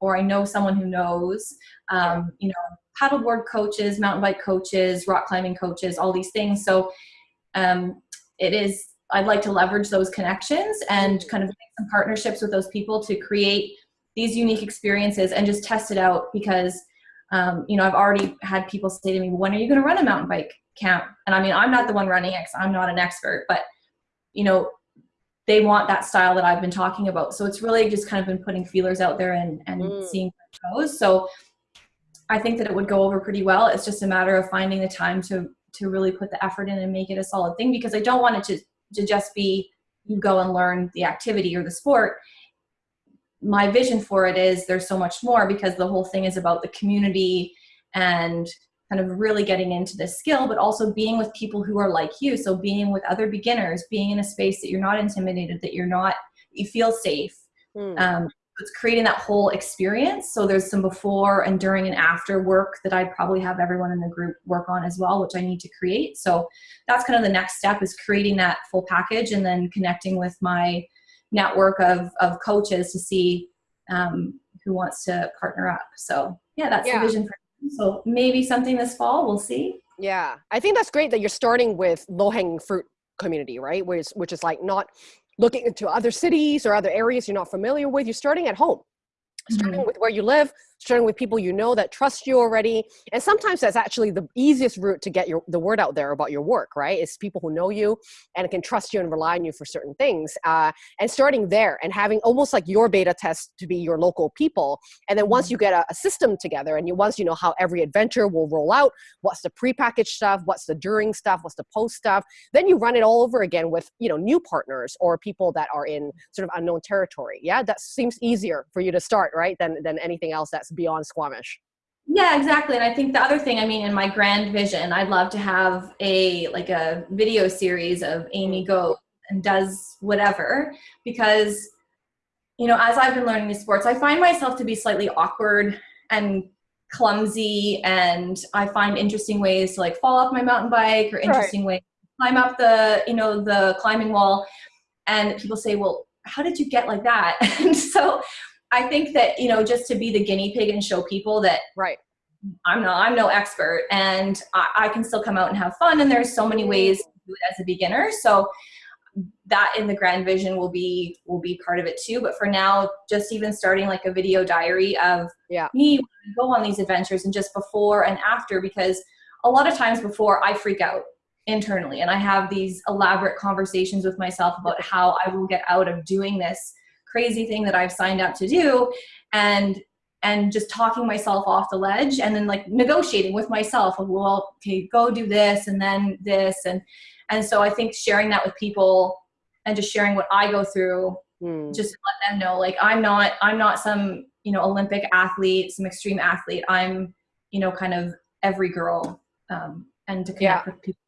or I know someone who knows, um, you know, paddleboard coaches, mountain bike coaches, rock climbing coaches, all these things. So um, it is I'd like to leverage those connections and kind of make some partnerships with those people to create these unique experiences and just test it out because um, you know I've already had people say to me, "When are you going to run a mountain bike camp?" And I mean, I'm not the one running it; I'm not an expert, but you know, they want that style that I've been talking about. So it's really just kind of been putting feelers out there and and mm. seeing how it goes. So I think that it would go over pretty well. It's just a matter of finding the time to to really put the effort in and make it a solid thing because I don't want it to to just be you go and learn the activity or the sport my vision for it is there's so much more because the whole thing is about the community and kind of really getting into this skill but also being with people who are like you so being with other beginners being in a space that you're not intimidated that you're not you feel safe mm. um, it's creating that whole experience. So there's some before and during and after work that I'd probably have everyone in the group work on as well, which I need to create. So that's kind of the next step is creating that full package and then connecting with my network of, of coaches to see um, who wants to partner up. So yeah, that's yeah. the vision for. So maybe something this fall, we'll see. Yeah, I think that's great that you're starting with low hanging fruit community, right? Which, which is like not looking into other cities or other areas you're not familiar with. You're starting at home, starting mm-hmm. with where you live, sharing with people you know that trust you already. And sometimes that's actually the easiest route to get your the word out there about your work, right? It's people who know you and can trust you and rely on you for certain things. Uh, and starting there and having almost like your beta test to be your local people. And then once mm-hmm. you get a, a system together and you once you know how every adventure will roll out, what's the prepackaged stuff, what's the during stuff, what's the post stuff, then you run it all over again with you know new partners or people that are in sort of unknown territory. Yeah, that seems easier for you to start, right? Than than anything else that's that's beyond Squamish. Yeah, exactly. And I think the other thing, I mean, in my grand vision, I'd love to have a like a video series of Amy goes and does whatever because you know, as I've been learning these sports, I find myself to be slightly awkward and clumsy and I find interesting ways to like fall off my mountain bike or interesting right. ways to climb up the, you know, the climbing wall. And people say, well, how did you get like that? (laughs) and so I think that, you know, just to be the guinea pig and show people that right. I'm no, I'm no expert and I, I can still come out and have fun. And there's so many ways to do it as a beginner. So that in the grand vision will be will be part of it too but for now just even starting like a video diary of yeah. me go on these adventures and just before and after because a lot of times before i freak out internally and i have these elaborate conversations with myself about how i will get out of doing this crazy thing that I've signed up to do and and just talking myself off the ledge and then like negotiating with myself of well okay go do this and then this and and so I think sharing that with people and just sharing what I go through mm. just let them know like I'm not I'm not some you know Olympic athlete some extreme athlete I'm you know kind of every girl um, and to connect yeah. with people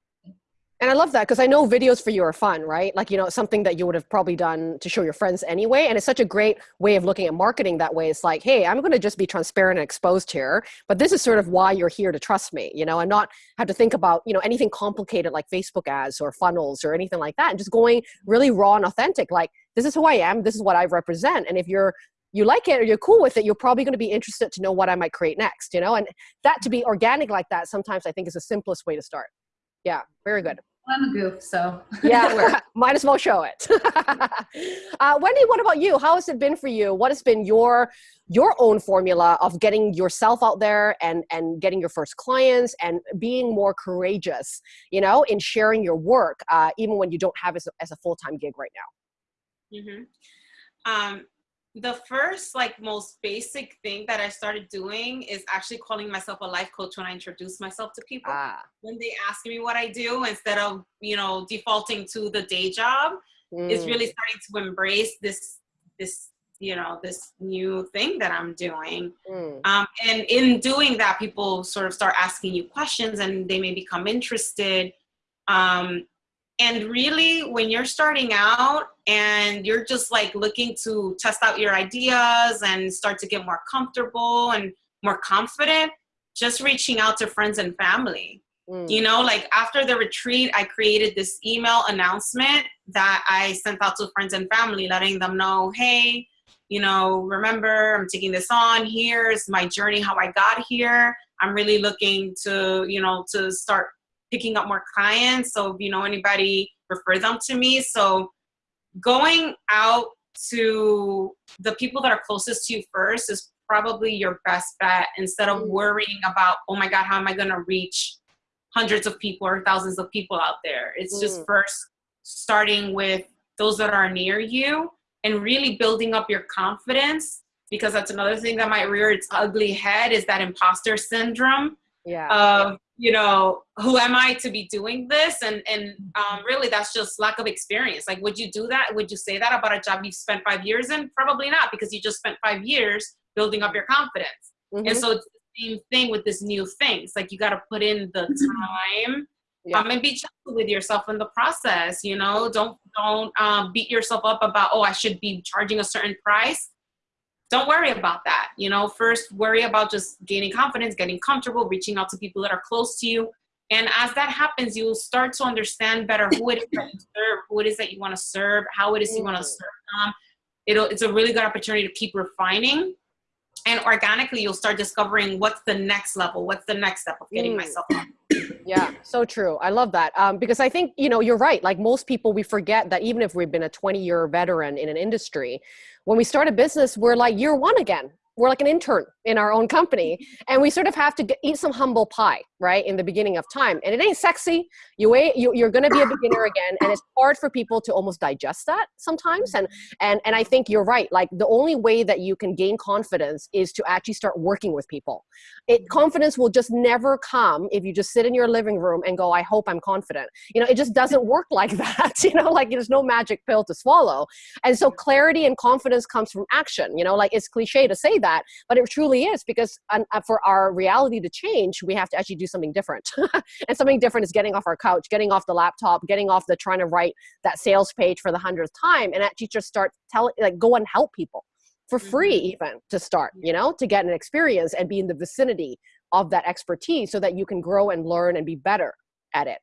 and I love that because I know videos for you are fun, right? Like, you know, something that you would have probably done to show your friends anyway. And it's such a great way of looking at marketing that way. It's like, hey, I'm going to just be transparent and exposed here, but this is sort of why you're here to trust me, you know, and not have to think about, you know, anything complicated like Facebook ads or funnels or anything like that. And just going really raw and authentic, like, this is who I am, this is what I represent. And if you're you like it or you're cool with it, you're probably going to be interested to know what I might create next, you know? And that to be organic like that sometimes I think is the simplest way to start. Yeah, very good. I'm a goof, so yeah, (laughs) might as well show it. (laughs) uh, Wendy, what about you? How has it been for you? What has been your your own formula of getting yourself out there and and getting your first clients and being more courageous, you know, in sharing your work, uh, even when you don't have as a, as a full time gig right now? Mm-hmm. Um, the first like most basic thing that i started doing is actually calling myself a life coach when i introduce myself to people ah. when they ask me what i do instead of you know defaulting to the day job mm. it's really starting to embrace this this you know this new thing that i'm doing mm. um, and in doing that people sort of start asking you questions and they may become interested um, and really, when you're starting out and you're just like looking to test out your ideas and start to get more comfortable and more confident, just reaching out to friends and family. Mm. You know, like after the retreat, I created this email announcement that I sent out to friends and family, letting them know, hey, you know, remember, I'm taking this on. Here's my journey, how I got here. I'm really looking to, you know, to start picking up more clients. So if you know anybody, refer them to me. So going out to the people that are closest to you first is probably your best bet instead of mm. worrying about, oh my God, how am I going to reach hundreds of people or thousands of people out there? It's mm. just first starting with those that are near you and really building up your confidence because that's another thing that might rear its ugly head is that imposter syndrome yeah. of you know who am i to be doing this? And and um, really that's just lack of experience. Like would you do that? Would you say that about a job you've spent five years in? Probably not because you just spent five years building up your confidence. Mm-hmm. and so it's the same thing with this new thing. It's like you got to put in the mm-hmm. time. Yeah. um, and be gentle with yourself in the process you know? Don't don't um, beat yourself up about oh i should be charging a certain price don't worry about that. You know, first worry about just gaining confidence, getting comfortable, reaching out to people that are close to you. And as that happens, you'll start to understand better who it is that you serve, who it is that you want to serve, how it is you want to mm. serve them. It'll, it's a really good opportunity to keep refining. And organically, you'll start discovering what's the next level, what's the next step of getting mm. myself yeah so true i love that um, because i think you know you're right like most people we forget that even if we've been a 20 year veteran in an industry when we start a business, we're like year one again. We're like an intern in our own company, and we sort of have to get, eat some humble pie right in the beginning of time. And it ain't sexy. You wait you, you're going to be a beginner again and it's hard for people to almost digest that sometimes. And and and i think you're right. Like the only way that you can gain confidence is to actually start working with people. It confidence will just never come if you just sit in your living room and go i hope i'm confident. You know it just doesn't work like (laughs) that you know like there's no magic pill to swallow. And so clarity and confidence comes from action you know like it's cliche to say that but it truly is because uh, for our reality to change we have to actually do something different. (laughs) and something different is getting off our couch, getting off the laptop, getting off the trying to write that sales page for the hundredth time and actually just start telling, like, go and help people for free, mm-hmm. even to start, you know, to get an experience and be in the vicinity of that expertise so that you can grow and learn and be better at it.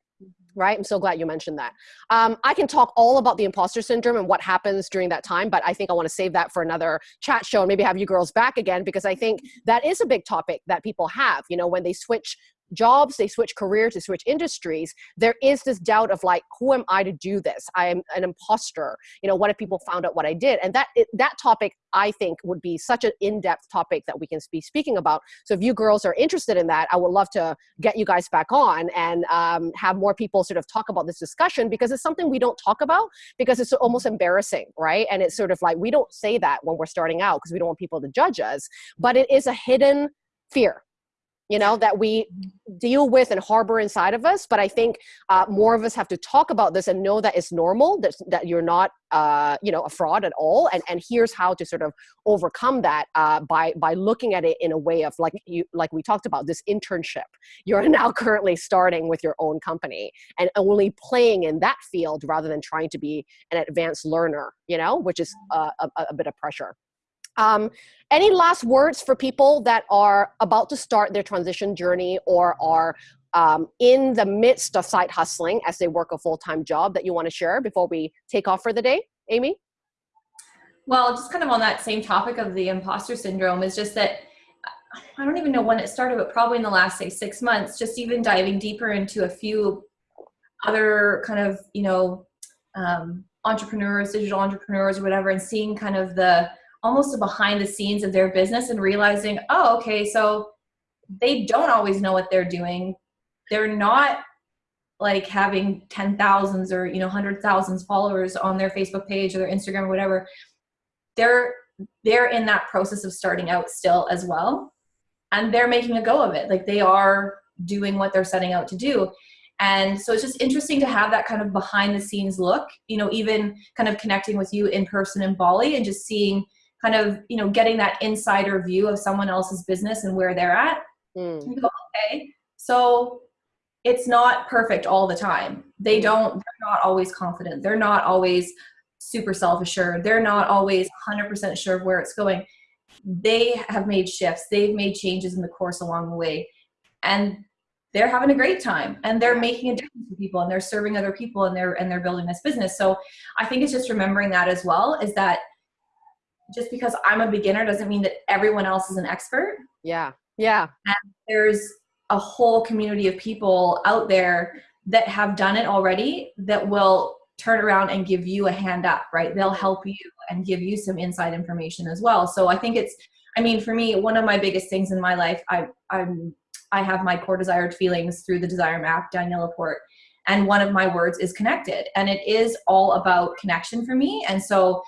Right? I'm so glad you mentioned that. Um, I can talk all about the imposter syndrome and what happens during that time, but I think I want to save that for another chat show and maybe have you girls back again because I think that is a big topic that people have, you know, when they switch jobs, they switch careers, they switch industries, there is this doubt of like, who am I to do this? I am an imposter. You know, what if people found out what I did? And that that topic, I think, would be such an in-depth topic that we can be speaking about. So if you girls are interested in that, I would love to get you guys back on and um, have more people sort of talk about this discussion because it's something we don't talk about because it's almost embarrassing, right? And it's sort of like we don't say that when we're starting out because we don't want people to judge us, but it is a hidden fear you know that we deal with and harbor inside of us but i think uh, more of us have to talk about this and know that it's normal that, that you're not uh, you know a fraud at all and and here's how to sort of overcome that uh, by by looking at it in a way of like you like we talked about this internship. You're (laughs) now currently starting with your own company and only playing in that field rather than trying to be an advanced learner you know which is a, a bit of pressure um, any last words for people that are about to start their transition journey or are um, in the midst of side hustling as they work a full-time job that you want to share before we take off for the day, Amy? Well, just kind of on that same topic of the imposter syndrome is just that I don't even know when it started, but probably in the last say six months, just even diving deeper into a few other kind of, you know, um, entrepreneurs, digital entrepreneurs or whatever, and seeing kind of the almost the behind the scenes of their business and realizing, oh, okay, so they don't always know what they're doing. They're not like having 10,000s or, you know, 100,000s followers on their Facebook page or their Instagram or whatever. They're they're in that process of starting out still as well. And they're making a go of it. Like they are doing what they're setting out to do. And so it's just interesting to have that kind of behind the scenes look, you know, even kind of connecting with you in person in Bali and just seeing kind of, you know, getting that insider view of someone else's business and where they're at. Mm. You go, okay, so it's not perfect all the time. They hmm. don't, they're not always confident. They're not always super self assured. They're not always 100% sure of where it's going. They have made shifts, they've made changes in the course along the way. And they're having a great time and they're making a difference to people and they're serving other people and they're and they're building this business. So I think it's just remembering that as well is that just because I'm a beginner doesn't mean that everyone else is an expert. Yeah. Yeah. And there's a whole community of people out there that have done it already that will turn around and give you a hand up, right? They'll help you and give you some inside information as well. So I think it's, I mean, for me, one of my biggest things in my life, I, I'm, I have my core desired feelings through the desire map, Danielle Laporte. And one of my words is connected. And it is all about connection for me. And so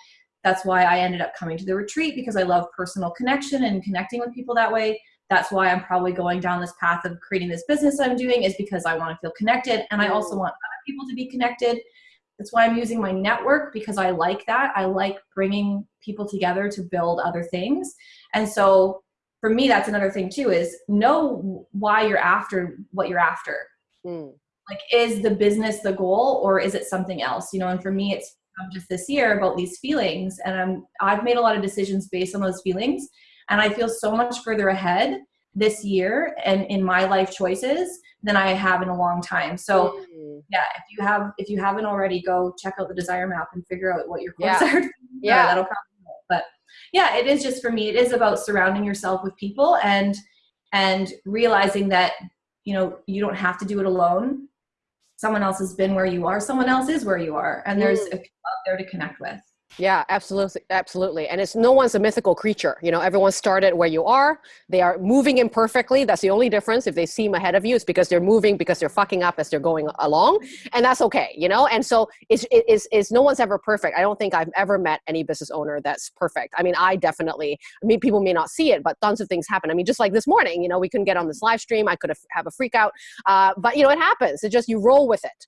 that's why I ended up coming to the retreat because I love personal connection and connecting with people that way. That's why I'm probably going down this path of creating this business I'm doing is because I want to feel connected and I also want other people to be connected. That's why I'm using my network because I like that. I like bringing people together to build other things. And so for me, that's another thing too is know why you're after what you're after. Mm. Like, is the business the goal or is it something else? You know, and for me, it's just this year about these feelings. And I'm, I've made a lot of decisions based on those feelings. And I feel so much further ahead this year and in my life choices than I have in a long time. So mm. yeah, if you have if you haven't already, go check out the desire map and figure out what your goals yeah. (laughs) are. yeah, that'll come. But yeah, it is just for me. It is about surrounding yourself with people and and realizing that you know you don't have to do it alone. Someone else has been where you are. Someone else is where you are, and there's mm. a out there to connect with. Yeah, absolutely, absolutely. And it's no one's a mythical creature. You know, everyone started where you are. They are moving imperfectly. That's the only difference. If they seem ahead of you, it's because they're moving because they're fucking up as they're going along, and that's okay. You know, and so it's it's, it's no one's ever perfect. I don't think I've ever met any business owner that's perfect. I mean, I definitely. I mean, people may not see it, but tons of things happen. I mean, just like this morning, you know, we couldn't get on this live stream. I could have have a freak out, uh, but you know, it happens. It's just you roll with it.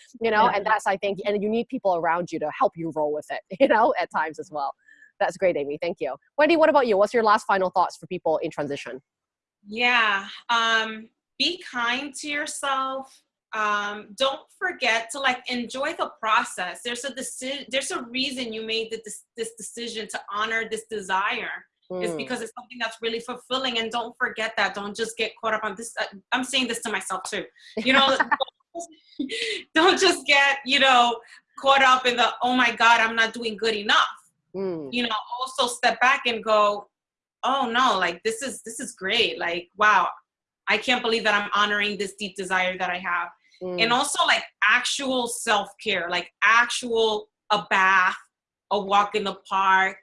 (laughs) you know, yeah. and that's I think, and you need people around you to help you roll with it. (laughs) you know, at times as well. That's great, Amy. Thank you. Wendy, what about you? What's your last final thoughts for people in transition? Yeah. Um, be kind to yourself. Um, don't forget to like enjoy the process. There's a decision. There's a reason you made this, this decision to honor this desire. Mm. It's because it's something that's really fulfilling. And don't forget that. Don't just get caught up on this. Uh, I'm saying this to myself too. You know, (laughs) don't just get you know caught up in the oh my god i'm not doing good enough mm. you know also step back and go oh no like this is this is great like wow i can't believe that i'm honoring this deep desire that i have mm. and also like actual self-care like actual a bath a walk in the park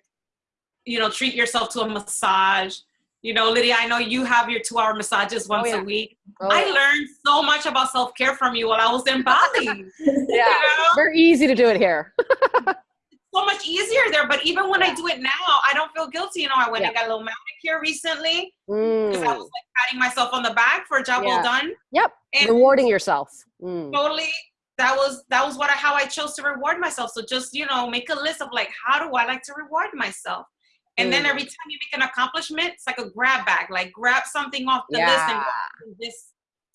you know treat yourself to a massage you know, Lydia, I know you have your two hour massages oh, once oh, yeah. a week. Oh, I yeah. learned so much about self care from you while I was in Bali. (laughs) yeah, you know? very easy to do it here. (laughs) so much easier there. But even when yeah. I do it now, I don't feel guilty. You know, I went and got a little manicure recently because mm. I was like patting myself on the back for a job well done. Yep, and rewarding yourself. Mm. Totally. That was that was what I, how I chose to reward myself. So just you know, make a list of like, how do I like to reward myself? And then every time you make an accomplishment, it's like a grab bag, like grab something off the yeah. list and this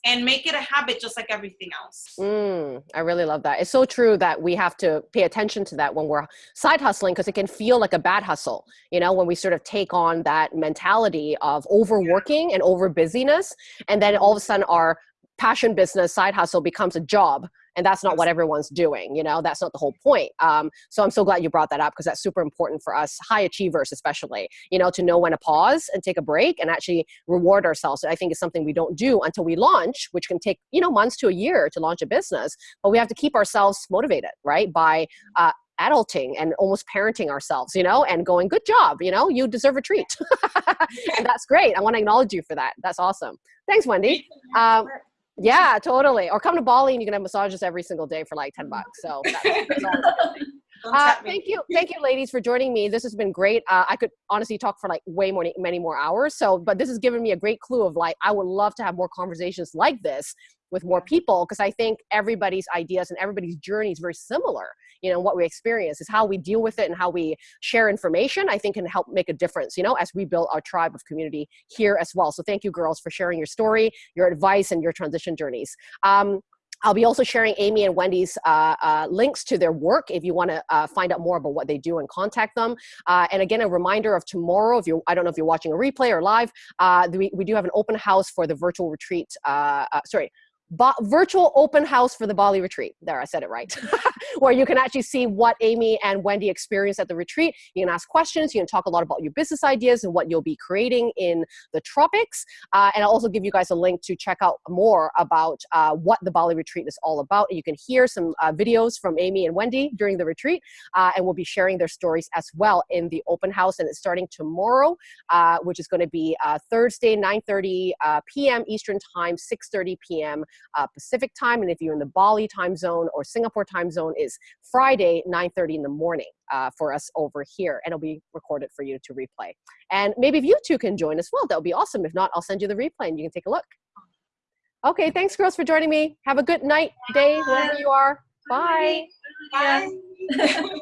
and make it a habit just like everything else. Mm, I really love that. It's so true that we have to pay attention to that when we're side hustling because it can feel like a bad hustle, you know, when we sort of take on that mentality of overworking and over busyness. And then all of a sudden our passion business side hustle becomes a job and that's not what everyone's doing you know that's not the whole point um, so i'm so glad you brought that up because that's super important for us high achievers especially you know to know when to pause and take a break and actually reward ourselves i think is something we don't do until we launch which can take you know months to a year to launch a business but we have to keep ourselves motivated right by uh, adulting and almost parenting ourselves, you know, and going, good job, you know, you deserve a treat. (laughs) and that's great. I want to acknowledge you for that. That's awesome. Thanks, Wendy. Um, yeah, totally. Or come to Bali and you can have massages every single day for like 10 bucks. So (laughs) uh, thank you, thank you, ladies, for joining me. This has been great. Uh, I could honestly talk for like way more, many more hours. So, but this has given me a great clue of like I would love to have more conversations like this with more people because I think everybody's ideas and everybody's journey is very similar. You know, what we experience is how we deal with it and how we share information. I think can help make a difference. You know, as we build our tribe of community here as well. So thank you, girls, for sharing your story, your advice, and your transition journeys. Um, I'll be also sharing Amy and Wendy's uh, uh, links to their work if you want to uh, find out more about what they do and contact them. Uh, and again, a reminder of tomorrow, if you I don't know if you're watching a replay or live, uh, we, we do have an open house for the virtual retreat, uh, sorry, virtual open house for the Bali retreat. There, I said it right. (laughs) (laughs) Where you can actually see what Amy and Wendy experienced at the retreat. You can ask questions. You can talk a lot about your business ideas and what you'll be creating in the tropics. Uh, and I'll also give you guys a link to check out more about uh, what the Bali retreat is all about. And You can hear some uh, videos from Amy and Wendy during the retreat. Uh, and we'll be sharing their stories as well in the open house. And it's starting tomorrow, uh, which is going to be uh, Thursday, 9.30 p.m. Eastern Time, 6.30 p.m uh, Pacific time. And if you're in the Bali time zone or Singapore time zone, is Friday, 9.30 in the morning uh, for us over here. And it'll be recorded for you to replay. And maybe if you two can join as well, that would be awesome. If not, I'll send you the replay and you can take a look. Okay, thanks girls for joining me. Have a good night, day, wherever you are. Bye. Bye. Bye. (laughs)